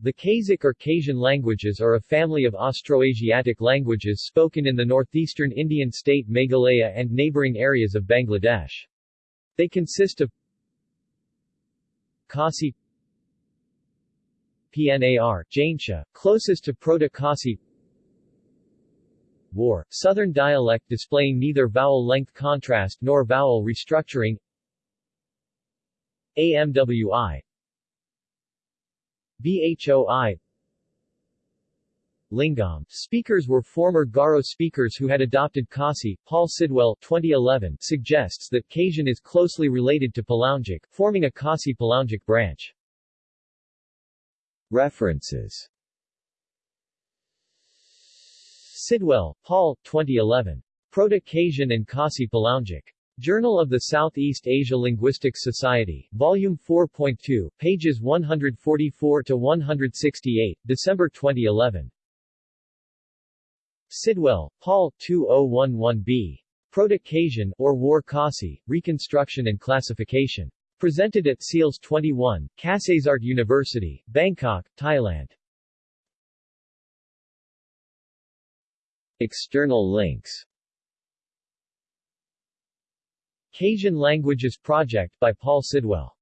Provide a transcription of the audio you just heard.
The Khasic or Khasian languages are a family of Austroasiatic languages spoken in the northeastern Indian state Meghalaya and neighboring areas of Bangladesh. They consist of Khasi PNAR, Jaintia, closest to Proto-Khasi War, southern dialect displaying neither vowel length contrast nor vowel restructuring AMWI BHOI Lyngngam. Speakers were former Garo speakers who had adopted Khasi. Paul Sidwell 2011 suggests that Khasian is closely related to Palaungic, forming a Khasi Palaungic branch. References Sidwell, Paul 2011. Proto-Khasian and Khasi-Palaungic. Journal of the Southeast Asia Linguistics Society, Volume 4.2, pages 144-168, December 2011. Sidwell, Paul 2011b. Proto-Khasian, or War Khasi, Reconstruction and Classification. Presented at SEALS 21, Kasetsart University, Bangkok, Thailand. External links Khasian Languages Project by Paul Sidwell